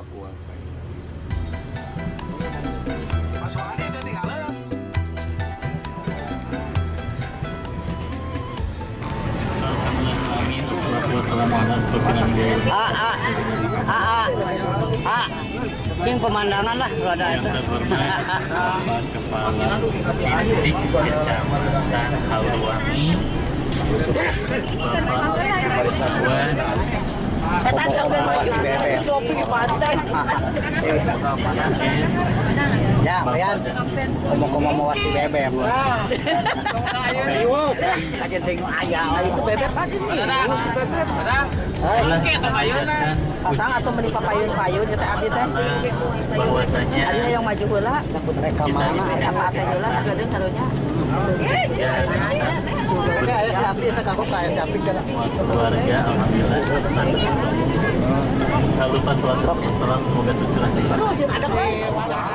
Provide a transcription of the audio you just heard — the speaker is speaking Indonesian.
Ah, ah, ah, ah, ah. King pemandangan lah kalau ada itu. Kepala Puspindik Kecamatan Haluwangi Bapak Sawas Diakes Ya, lihat. Ngomong-ngomong mau wasi bebek. Aja tengok itu bebek aja nih. Si Patang atau meni papayun-payun kita Ada yang maju sapi itu kayak sapi kan. semua keluarga Alhamdulillah Jangan lupa sholat sholat semoga tercurah Terus ada kok.